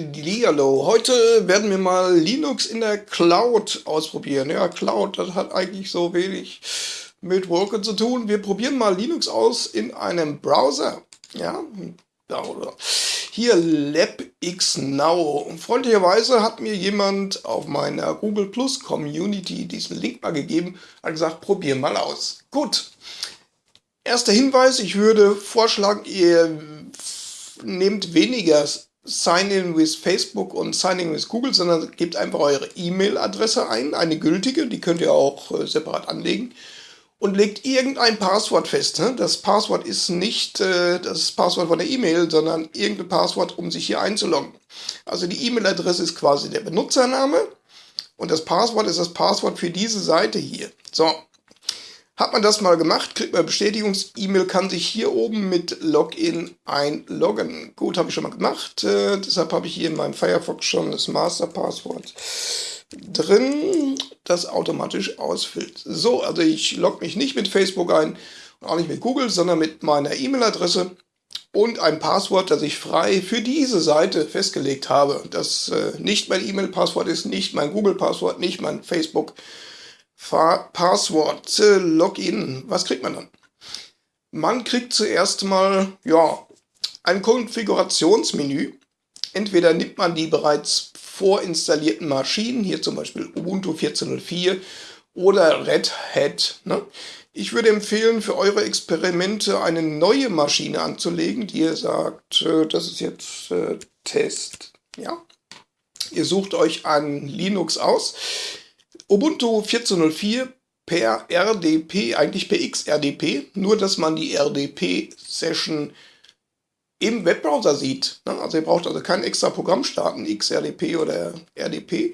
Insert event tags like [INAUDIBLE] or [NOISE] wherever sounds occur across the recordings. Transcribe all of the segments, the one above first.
Hallihallo, heute werden wir mal Linux in der Cloud ausprobieren. Ja, Cloud, das hat eigentlich so wenig mit Wolken zu tun. Wir probieren mal Linux aus in einem Browser. Ja, hier LabX Now. Freundlicherweise hat mir jemand auf meiner Google Plus Community diesen Link mal gegeben, hat gesagt, probier mal aus. Gut. Erster Hinweis, ich würde vorschlagen, ihr nehmt weniger Sign-in with Facebook und Sign-in with Google, sondern gebt einfach eure E-Mail-Adresse ein, eine gültige, die könnt ihr auch äh, separat anlegen und legt irgendein Passwort fest. Ne? Das Passwort ist nicht äh, das Passwort von der E-Mail, sondern irgendein Passwort, um sich hier einzuloggen. Also die E-Mail-Adresse ist quasi der Benutzername und das Passwort ist das Passwort für diese Seite hier. So, hat man das mal gemacht, kriegt man Bestätigungs-E-Mail, kann sich hier oben mit Login einloggen. Gut, habe ich schon mal gemacht. Äh, deshalb habe ich hier in meinem Firefox schon das Masterpasswort drin, das automatisch ausfüllt. So, also ich logge mich nicht mit Facebook ein und auch nicht mit Google, sondern mit meiner E-Mail-Adresse und ein Passwort, das ich frei für diese Seite festgelegt habe. Das äh, nicht mein E-Mail-Passwort ist, nicht mein Google-Passwort, nicht mein Facebook-Passwort Passwort, Login. Was kriegt man dann? Man kriegt zuerst mal, ja, ein Konfigurationsmenü. Entweder nimmt man die bereits vorinstallierten Maschinen, hier zum Beispiel Ubuntu 14.04 oder Red Hat. Ne? Ich würde empfehlen, für eure Experimente eine neue Maschine anzulegen, die ihr sagt, äh, das ist jetzt äh, Test. Ja? Ihr sucht euch ein Linux aus. Ubuntu 14.04 per RDP, eigentlich per XRDP, nur dass man die RDP-Session im Webbrowser sieht. Ne? Also ihr braucht also kein extra Programm starten, XRDP oder RDP.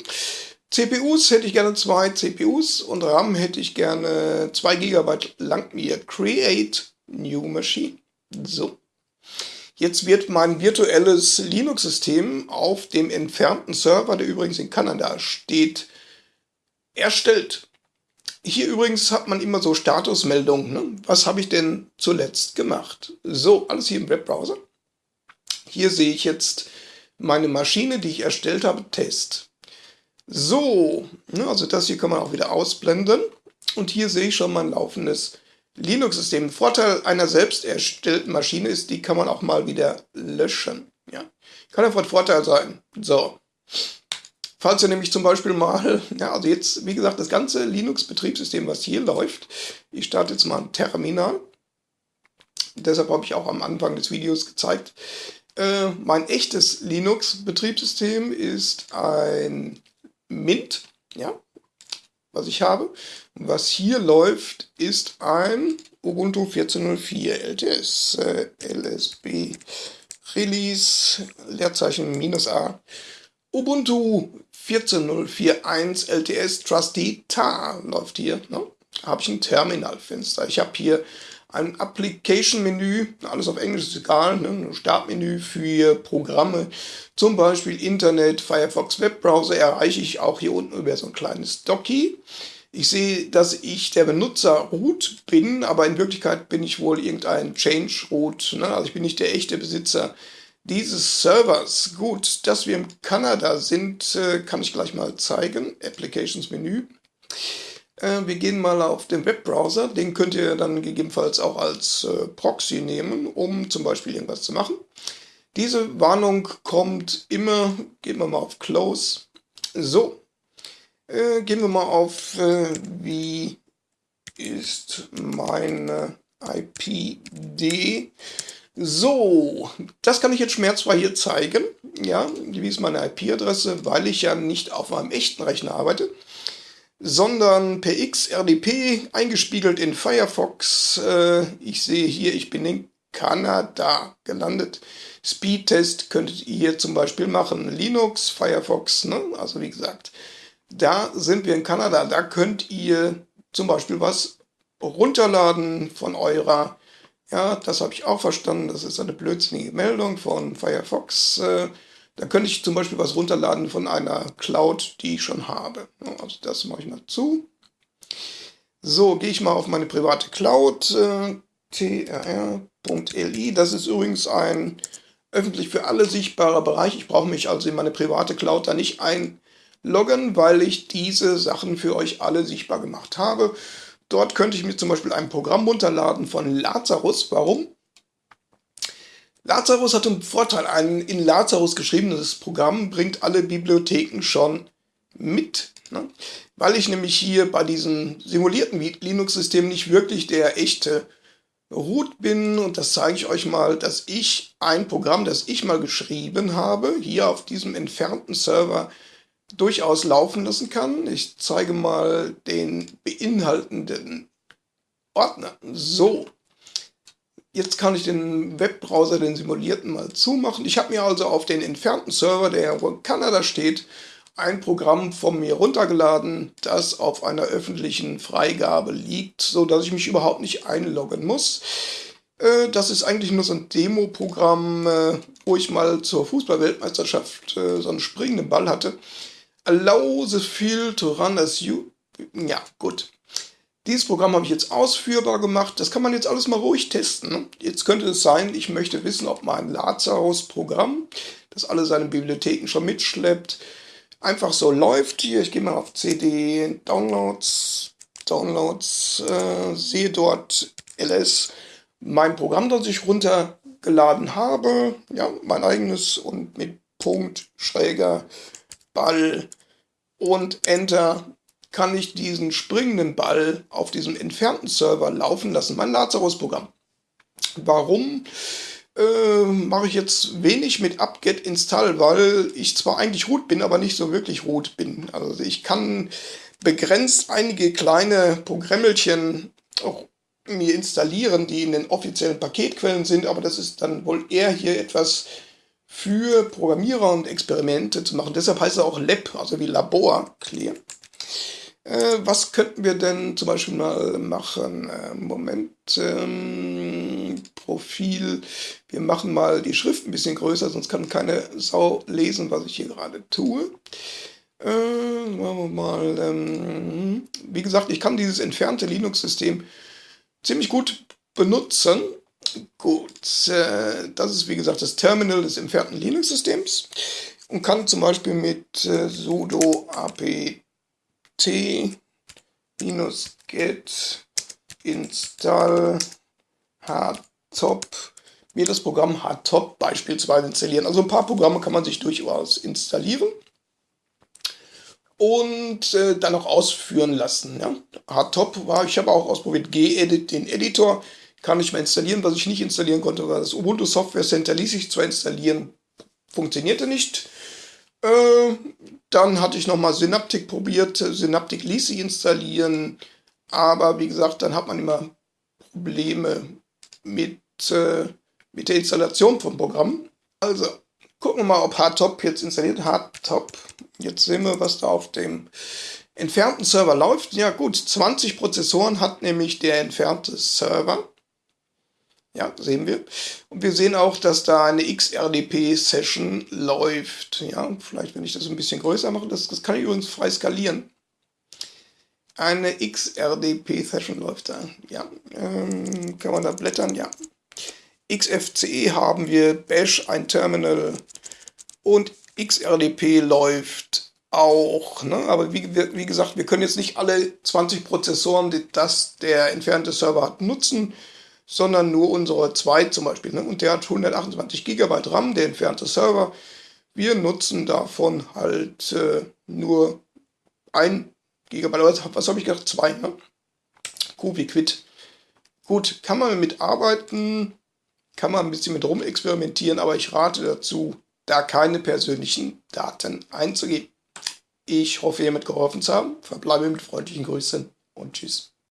CPUs hätte ich gerne zwei CPUs und RAM hätte ich gerne 2 GB lang mir. Create New Machine. So. Jetzt wird mein virtuelles Linux-System auf dem entfernten Server, der übrigens in Kanada steht, erstellt. Hier übrigens hat man immer so Statusmeldungen. Ne? Was habe ich denn zuletzt gemacht? So, alles hier im Webbrowser. Hier sehe ich jetzt meine Maschine, die ich erstellt habe, Test. So, ne, also das hier kann man auch wieder ausblenden. Und hier sehe ich schon mein laufendes Linux-System. Vorteil einer selbst erstellten Maschine ist, die kann man auch mal wieder löschen. Ja, kann einfach ein Vorteil sein. So, Falls ihr nämlich zum Beispiel mal, [LAUGHS] ja, also jetzt, wie gesagt, das ganze Linux-Betriebssystem, was hier läuft, ich starte jetzt mal ein Terminal. Deshalb habe ich auch am Anfang des Videos gezeigt, äh, mein echtes Linux-Betriebssystem ist ein Mint, ja, was ich habe. Was hier läuft, ist ein Ubuntu 14.04 LTS, äh, LSB Release, Leerzeichen minus A. Ubuntu 14.041 LTS Trusty TAR läuft hier. Ne? Habe ich ein Terminalfenster. Ich habe hier ein Application-Menü, alles auf Englisch ist egal, ne? ein Startmenü für Programme, zum Beispiel Internet, Firefox Webbrowser erreiche ich auch hier unten über so ein kleines Docky. Ich sehe, dass ich der Benutzer Root bin, aber in Wirklichkeit bin ich wohl irgendein Change Root. Ne? Also ich bin nicht der echte Besitzer dieses Servers. Gut, dass wir in Kanada sind, äh, kann ich gleich mal zeigen. Applications Menü. Äh, wir gehen mal auf den Webbrowser. Den könnt ihr dann gegebenenfalls auch als äh, Proxy nehmen, um zum Beispiel irgendwas zu machen. Diese Warnung kommt immer, gehen wir mal auf Close. So, gehen wir mal auf, wie ist meine IPD. So, das kann ich jetzt schmerzfrei hier zeigen. Ja, wie ist meine IP-Adresse, weil ich ja nicht auf meinem echten Rechner arbeite, sondern per XRDP eingespiegelt in Firefox. Äh, ich sehe hier, ich bin in Kanada gelandet. Speedtest könntet ihr zum Beispiel machen. Linux, Firefox, ne? also wie gesagt, da sind wir in Kanada. Da könnt ihr zum Beispiel was runterladen von eurer ja, das habe ich auch verstanden. Das ist eine blödsinnige Meldung von Firefox. Äh, da könnte ich zum Beispiel was runterladen von einer Cloud, die ich schon habe. Also das mache ich mal zu. So, gehe ich mal auf meine private Cloud. Äh, tr.li. Das ist übrigens ein öffentlich für alle sichtbarer Bereich. Ich brauche mich also in meine private Cloud da nicht einloggen, weil ich diese Sachen für euch alle sichtbar gemacht habe. Dort könnte ich mir zum Beispiel ein Programm runterladen von Lazarus. Warum? Lazarus hat einen Vorteil. Ein in Lazarus geschriebenes Programm bringt alle Bibliotheken schon mit. Ne? Weil ich nämlich hier bei diesem simulierten Linux-System nicht wirklich der echte Root bin. Und das zeige ich euch mal, dass ich ein Programm, das ich mal geschrieben habe, hier auf diesem entfernten Server durchaus laufen lassen kann. Ich zeige mal den beinhaltenden Ordner. So, Jetzt kann ich den Webbrowser, den simulierten, mal zumachen. Ich habe mir also auf den entfernten Server, der in Kanada steht, ein Programm von mir runtergeladen, das auf einer öffentlichen Freigabe liegt, so dass ich mich überhaupt nicht einloggen muss. Äh, das ist eigentlich nur so ein Demo-Programm, äh, wo ich mal zur Fußballweltmeisterschaft äh, so einen springenden Ball hatte. Allow the field to run as you... Ja, gut. Dieses Programm habe ich jetzt ausführbar gemacht. Das kann man jetzt alles mal ruhig testen. Ne? Jetzt könnte es sein, ich möchte wissen, ob mein Lazarus-Programm, das alle seine Bibliotheken schon mitschleppt, einfach so läuft. Hier, ich gehe mal auf CD, Downloads, Downloads, äh, sehe dort ls, mein Programm, das ich runtergeladen habe. Ja, mein eigenes und mit Punkt, Schräger, Ball und Enter kann ich diesen springenden Ball auf diesem entfernten Server laufen lassen, mein Lazarus-Programm. Warum äh, mache ich jetzt wenig mit apt-get install, weil ich zwar eigentlich root bin, aber nicht so wirklich root bin. Also ich kann begrenzt einige kleine Programmelchen auch mir installieren, die in den offiziellen Paketquellen sind, aber das ist dann wohl eher hier etwas für Programmierer und Experimente zu machen. Deshalb heißt es auch Lab, also wie Labor, clear. Äh, was könnten wir denn zum Beispiel mal machen? Äh, Moment, ähm, Profil. Wir machen mal die Schrift ein bisschen größer, sonst kann keine Sau lesen, was ich hier gerade tue. Äh, machen wir mal, ähm, wie gesagt, ich kann dieses entfernte Linux-System ziemlich gut benutzen. Gut, äh, das ist wie gesagt das Terminal des entfernten Linux-Systems und kann zum Beispiel mit äh, sudo apt t-get install hardtop mir das Programm hardtop beispielsweise installieren. Also ein paar Programme kann man sich durchaus installieren und äh, dann auch ausführen lassen. Ja? Hardtop war, ich habe auch ausprobiert, gedit, den Editor, kann ich mal installieren. Was ich nicht installieren konnte, war das Ubuntu Software Center, ließ sich zwar installieren, funktionierte nicht. Äh, dann hatte ich nochmal Synaptic probiert. Synaptic ließ sich installieren. Aber wie gesagt, dann hat man immer Probleme mit, äh, mit der Installation von Programmen. Also, gucken wir mal, ob Hardtop jetzt installiert. Hardtop. Jetzt sehen wir, was da auf dem entfernten Server läuft. Ja gut, 20 Prozessoren hat nämlich der entfernte Server. Ja, sehen wir. Und wir sehen auch, dass da eine XRDP-Session läuft. Ja, vielleicht, wenn ich das ein bisschen größer mache, das, das kann ich übrigens frei skalieren. Eine XRDP-Session läuft da. Ja, ähm, kann man da blättern? Ja. XFCE haben wir, Bash, ein Terminal und XRDP läuft auch. Ne? Aber wie, wie gesagt, wir können jetzt nicht alle 20 Prozessoren, die das der entfernte Server hat, nutzen sondern nur unsere 2 zum Beispiel. Ne? Und der hat 128 GB RAM, der entfernte Server. Wir nutzen davon halt äh, nur 1 GB. Was habe ich gedacht? 2. Ne? Quit. Gut, kann man mit arbeiten, kann man ein bisschen mit rumexperimentieren, aber ich rate dazu, da keine persönlichen Daten einzugeben. Ich hoffe, ihr mit geholfen zu haben. Verbleibe mit freundlichen Grüßen und tschüss.